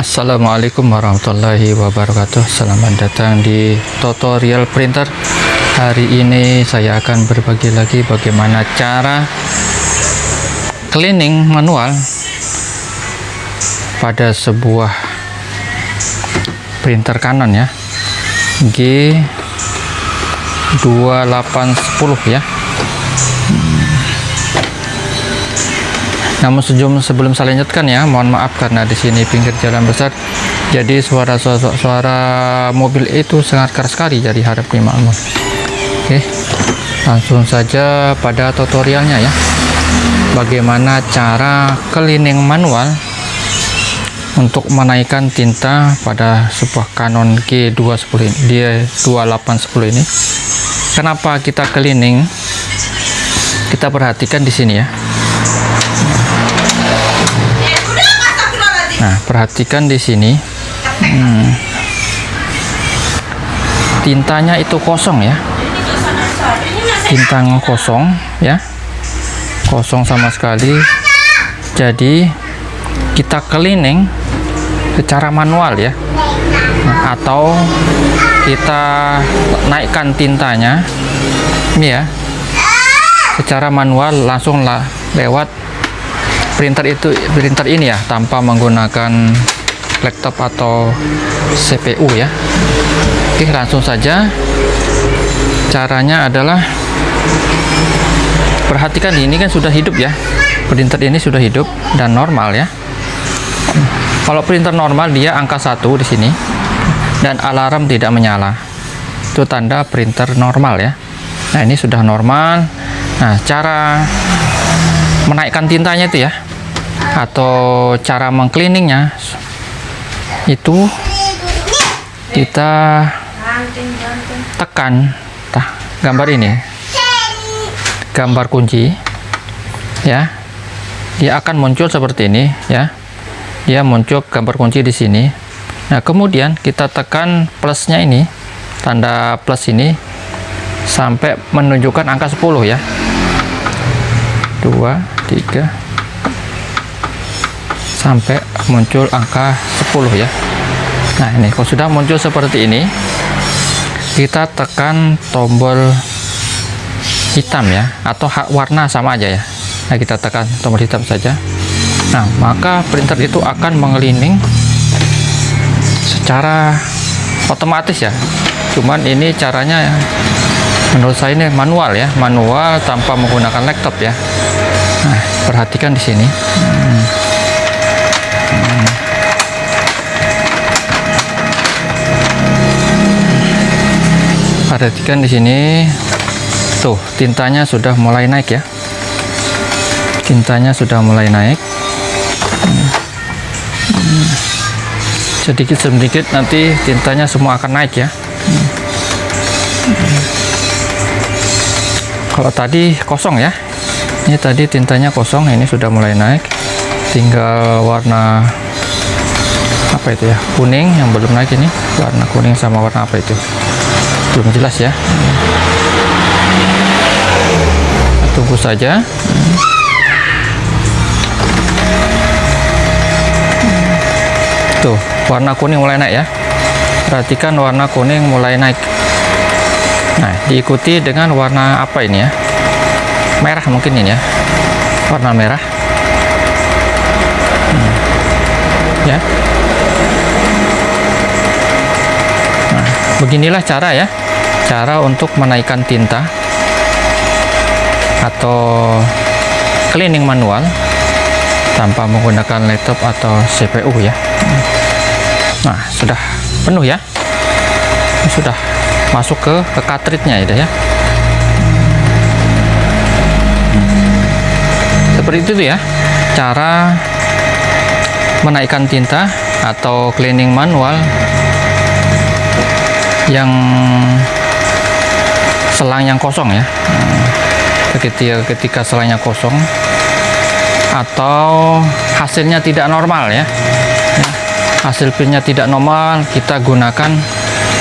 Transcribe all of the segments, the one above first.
Assalamualaikum warahmatullahi wabarakatuh. Selamat datang di tutorial printer. Hari ini saya akan berbagi lagi bagaimana cara cleaning manual pada sebuah printer Canon ya G2810 ya Namun sebelum sebelum saya lanjutkan ya, mohon maaf karena di sini pinggir jalan besar, jadi suara suara, suara mobil itu sangat keras sekali. Jadi harap dimaklumi. Oke, langsung saja pada tutorialnya ya. Bagaimana cara cleaning manual untuk menaikkan tinta pada sebuah Canon G210 ini, D2810 ini. Kenapa kita cleaning? Kita perhatikan di sini ya Nah, perhatikan di sini. Hmm, tintanya itu kosong ya. Tintanya kosong ya. Kosong sama sekali. Jadi kita cleaning secara manual ya. Atau kita naikkan tintanya. Ini ya. Secara manual langsung lah lewat printer itu printer ini ya tanpa menggunakan laptop atau CPU ya. Oke langsung saja. Caranya adalah perhatikan ini kan sudah hidup ya. Printer ini sudah hidup dan normal ya. Kalau printer normal dia angka satu di sini dan alarm tidak menyala. Itu tanda printer normal ya. Nah ini sudah normal. Nah cara menaikkan tintanya itu ya atau cara mengcleaningnya itu kita tekan tah, gambar ini. Gambar kunci ya. Dia akan muncul seperti ini ya. Dia muncul gambar kunci di sini nah kemudian kita tekan plusnya ini tanda plus ini sampai menunjukkan angka 10 ya. 2 3 sampai muncul angka 10 ya. Nah ini kalau sudah muncul seperti ini kita tekan tombol hitam ya atau hak warna sama aja ya. Nah kita tekan tombol hitam saja. Nah maka printer itu akan mengelining secara otomatis ya. Cuman ini caranya ya, menurut saya ini manual ya manual tanpa menggunakan laptop ya. Nah perhatikan di sini. Hmm. perhatikan di sini. Tuh tintanya sudah mulai naik ya. Tintanya sudah mulai naik sedikit sedikit nanti tintanya semua akan naik ya. Kalau tadi kosong ya. Ini tadi tintanya kosong ini sudah mulai naik. Tinggal warna apa itu ya kuning yang belum naik ini. Warna kuning sama warna apa itu? Belum jelas ya. Tunggu saja tuh warna kuning mulai naik ya. Perhatikan warna kuning mulai naik. Nah diikuti dengan warna apa ini ya? Merah mungkin ini ya. Warna merah. Hmm. ya. Nah beginilah cara ya. Cara untuk menaikkan tinta atau cleaning manual tanpa menggunakan laptop atau CPU ya nah sudah penuh ya. Sudah masuk ke, ke cartridge-nya ya. Seperti itu ya cara menaikkan tinta atau cleaning manual yang selang yang kosong ya. Ketika ketika selangnya kosong atau hasilnya tidak normal ya, hasil tidak normal kita gunakan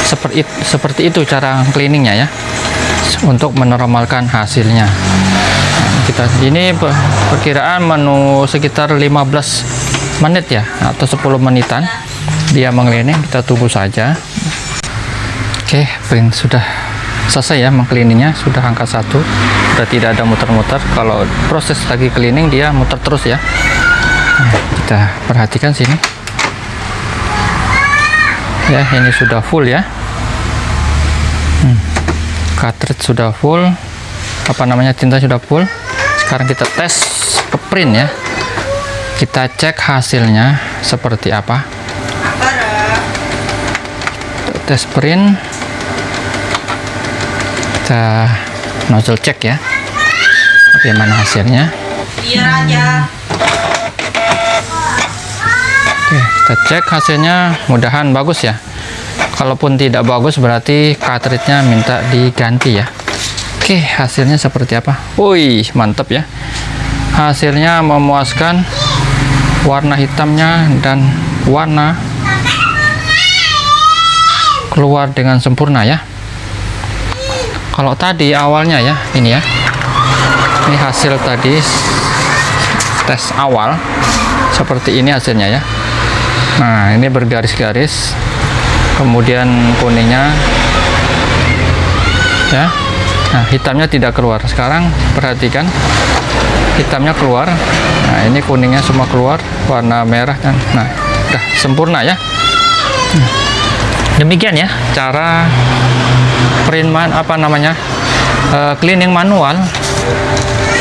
seperti seperti itu cara cleaningnya ya untuk menormalkan hasilnya. Nah, kita ini per- perkiraan menu sekitar 15 menit ya atau 10 menitan. Dia mengeliling kita tunggu saja. Oke print sudah selesai ya mengkelininya sudah angka satu. Sudah tidak ada muter-muter. Kalau proses lagi cleaning dia muter terus ya. Nah, kita perhatikan sini ya. Ini sudah full ya. Hmm, cartridge sudah full. Apa namanya tinta sudah full. Sekarang kita tes ke print ya. Kita cek hasilnya seperti apa. Tes print. Kita nozzle cek ya. Bagaimana hasilnya. Iya aja. Oke, kita cek hasilnya mudahan bagus ya. Kalaupun tidak bagus berarti cartridge-nya minta diganti ya. Oke, hasilnya seperti apa? Wih, mantap ya. Hasilnya memuaskan warna hitamnya dan warna keluar dengan sempurna ya. Kalau tadi awalnya ya, ini ya. Ini hasil tadi tes awal seperti ini hasilnya ya nah ini bergaris-garis. Kemudian kuningnya. Ya. Nah hitamnya tidak keluar. Sekarang perhatikan. Hitamnya keluar. Nah ini kuningnya semua keluar. Warna merah kan. Nah udah sempurna ya. Demikian ya cara print man apa namanya eh, cleaning manual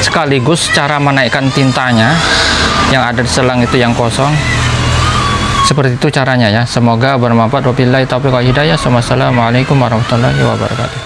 sekaligus cara menaikkan tintanya yang ada di selang itu yang kosong seperti itu caranya ya. Semoga bermanfaat. Wabillahi taufiq wal hidayah. Wassalamualaikum warahmatullahi wabarakatuh